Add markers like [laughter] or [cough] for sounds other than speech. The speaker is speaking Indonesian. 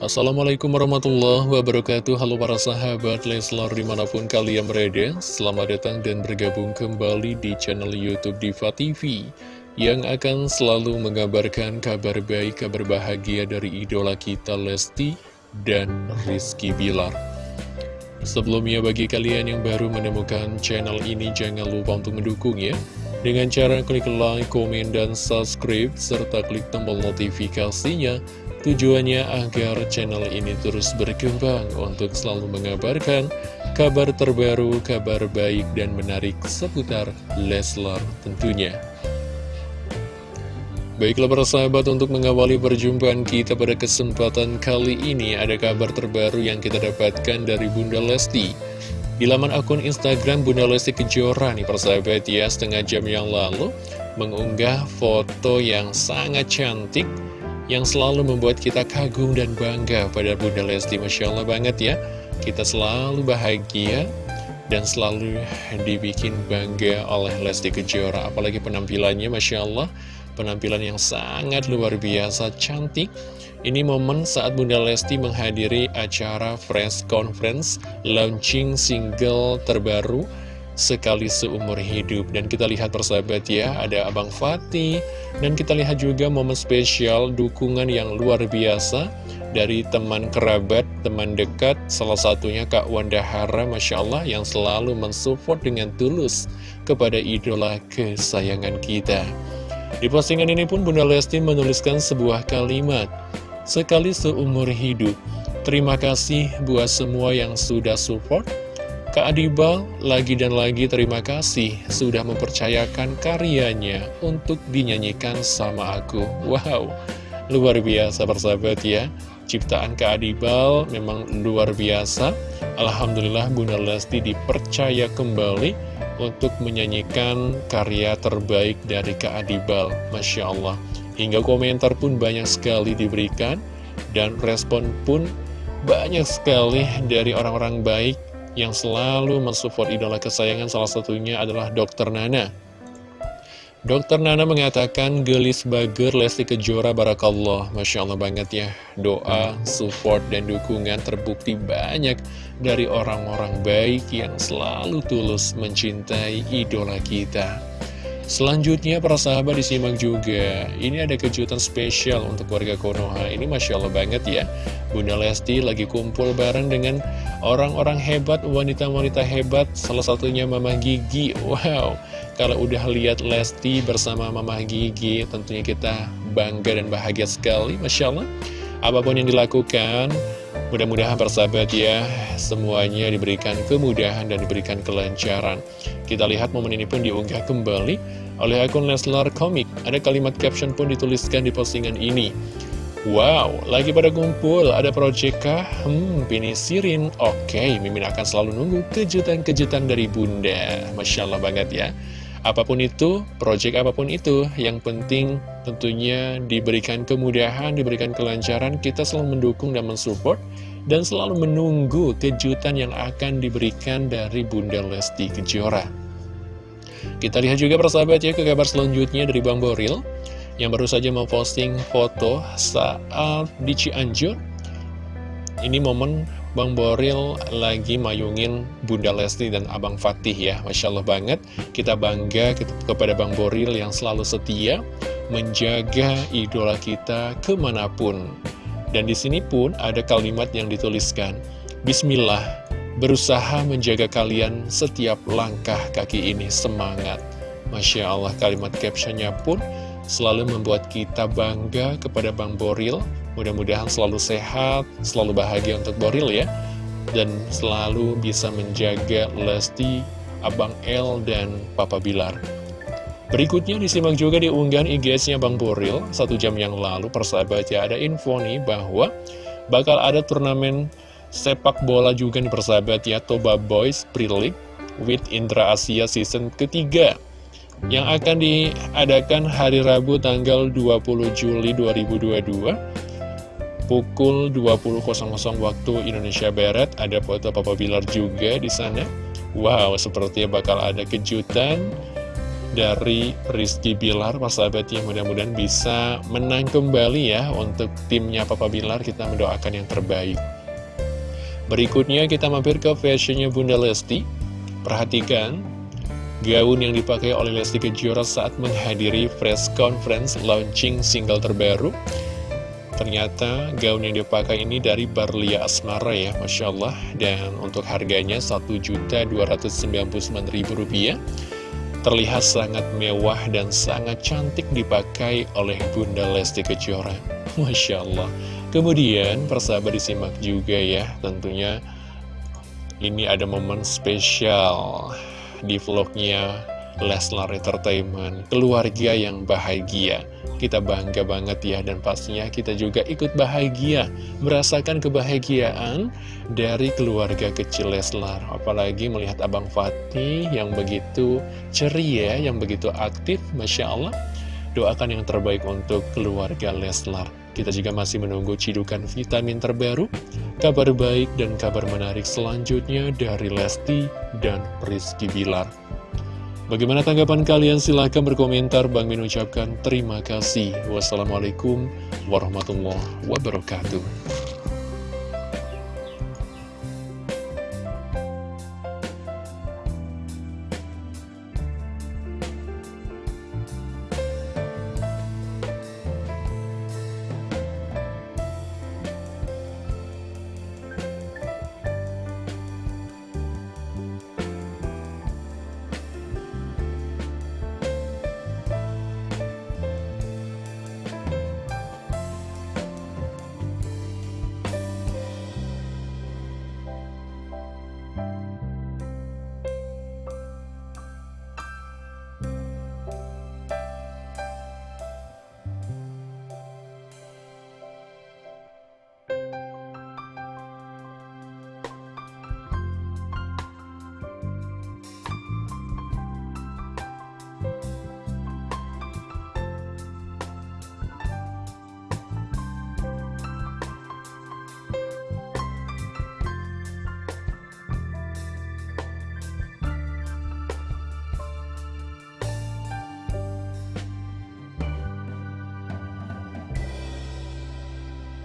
Assalamualaikum warahmatullahi wabarakatuh. Halo para sahabat Leslar di mana pun kalian berada Selamat datang dan bergabung kembali di channel Youtube Diva TV Yang akan selalu mengabarkan kabar baik, kabar bahagia dari idola kita Lesti dan Rizky Bilar. Sebelumnya bagi kalian yang baru menemukan channel ini Jangan lupa untuk mendukung ya dengan cara klik like, komen, dan subscribe, serta klik tombol notifikasinya Tujuannya agar channel ini terus berkembang untuk selalu mengabarkan kabar terbaru, kabar baik dan menarik seputar Leslar tentunya. Baiklah para sahabat untuk mengawali perjumpaan kita pada kesempatan kali ini ada kabar terbaru yang kita dapatkan dari Bunda Lesti. Di laman akun Instagram Bunda Lesti Kejora nih persahabat ya setengah jam yang lalu mengunggah foto yang sangat cantik yang selalu membuat kita kagum dan bangga pada Bunda Lesti. Masya Allah banget ya, kita selalu bahagia dan selalu dibikin bangga oleh Lesti Kejora. Apalagi penampilannya, Masya Allah, penampilan yang sangat luar biasa cantik. Ini momen saat Bunda Lesti menghadiri acara Fresh Conference launching single terbaru sekali seumur hidup. Dan kita lihat persahabat ya, ada Abang Fatih. Dan kita lihat juga momen spesial dukungan yang luar biasa Dari teman kerabat, teman dekat Salah satunya Kak Wanda Hara, Masya Allah Yang selalu mensupport dengan tulus kepada idola kesayangan kita Di postingan ini pun Bunda Lesti menuliskan sebuah kalimat Sekali seumur hidup Terima kasih buat semua yang sudah support Kak Adibal lagi dan lagi terima kasih sudah mempercayakan karyanya untuk dinyanyikan sama aku. Wow, luar biasa persahabat ya. Ciptaan Kak Adibal memang luar biasa. Alhamdulillah Bunda Lesti dipercaya kembali untuk menyanyikan karya terbaik dari Kak Adibal. Masya Allah. Hingga komentar pun banyak sekali diberikan dan respon pun banyak sekali dari orang-orang baik yang selalu mensupport idola kesayangan salah satunya adalah Dr. Nana. Dr. Nana mengatakan gelis bager Lesti Kejora Barakallah. Masya Allah banget ya. Doa, support, dan dukungan terbukti banyak Dari orang-orang baik yang selalu tulus mencintai idola kita. Selanjutnya para sahabat disimak juga. Ini ada kejutan spesial untuk warga Konoha. Ini Masya Allah banget ya. Bunda Lesti lagi kumpul bareng dengan orang-orang hebat Wanita-wanita hebat. Salah satunya Mama Gigi. Wow Kalau udah lihat Lesti bersama Mama Gigi Tentunya kita bangga dan bahagia sekali Masya Allah Apa pun yang dilakukan Mudah-mudahan persahabat ya, semuanya diberikan kemudahan dan diberikan kelancaran. Kita lihat momen ini pun diunggah kembali oleh akun Leslar Komik. Ada kalimat caption pun dituliskan di postingan ini. Wow, lagi pada kumpul, ada project kah? Hmm, Sirin. Oke, Mimin akan selalu nunggu kejutan-kejutan dari bunda. Masya Allah banget ya. Apa pun itu, project apa pun itu, yang penting tentunya diberikan kemudahan, diberikan kelancaran, kita selalu mendukung dan mensupport, dan selalu menunggu kejutan yang akan diberikan dari Bunda Lesti Kejora. Kita lihat juga persahabat ya ke kabar selanjutnya dari Bang Boril, yang baru saja memposting foto saat di Cianjur. Ini momen Bang Boril lagi mayungin Bunda Lesti dan Abang Fatih ya. Masya Allah banget. Kita bangga kepada Bang Boril yang selalu setia Menjaga idola kita ke mana pun. Dan di sini pun ada kalimat yang dituliskan Bismillah Berusaha menjaga kalian setiap langkah kaki ini semangat. Masya Allah kalimat captionnya pun selalu membuat kita bangga kepada Bang Boril Mudah-mudahan selalu sehat, selalu bahagia untuk Boril ya. Dan selalu bisa menjaga Lesti, Abang L, dan Papa Bilar. Berikutnya disimak juga di unggahan IGS-nya Bang Boril. Satu jam yang lalu persahabat ya ada info nih bahwa Bakal ada turnamen sepak bola juga nih persahabat ya Toba Boys Pre-League with Indra Asia season ketiga. Yang akan diadakan hari Rabu tanggal 20 Juli 2022 pukul 20.00 waktu Indonesia Barat ada foto Papa Bilar juga di sana. Wow, sepertinya bakal ada kejutan dari Rizky Bilar persahabatnya mudah-mudahan bisa menang kembali ya untuk timnya Papa Bilar. Kita mendoakan yang terbaik. Berikutnya kita mampir ke fashionnya Bunda Lesti. Perhatikan gaun yang dipakai oleh Lesti Kejora saat menghadiri press conference launching single terbaru Ternyata gaun yang dipakai ini dari Barlia Asmara ya, Masya Allah. Dan untuk harganya Rp1.299.000 terlihat sangat mewah dan sangat cantik dipakai oleh Bunda Lesti Kejora. [laughs] Masya Allah. Kemudian persahabat disimak juga ya, tentunya ini ada momen spesial di vlognya Leslar Entertainment, keluarga yang bahagia. Kita bangga banget ya, dan pastinya kita juga ikut bahagia, merasakan kebahagiaan dari keluarga kecil Leslar. Apalagi melihat Abang Fatih yang begitu ceria, yang begitu aktif, Masya Allah. Doakan yang terbaik untuk keluarga Leslar. Kita juga masih menunggu cidukan vitamin terbaru, kabar baik dan kabar menarik selanjutnya dari Lesti dan Rizky Bilar. Bagaimana tanggapan kalian? Silahkan berkomentar. Bang Min ucapkan terima kasih. Wassalamualaikum warahmatullahi wabarakatuh.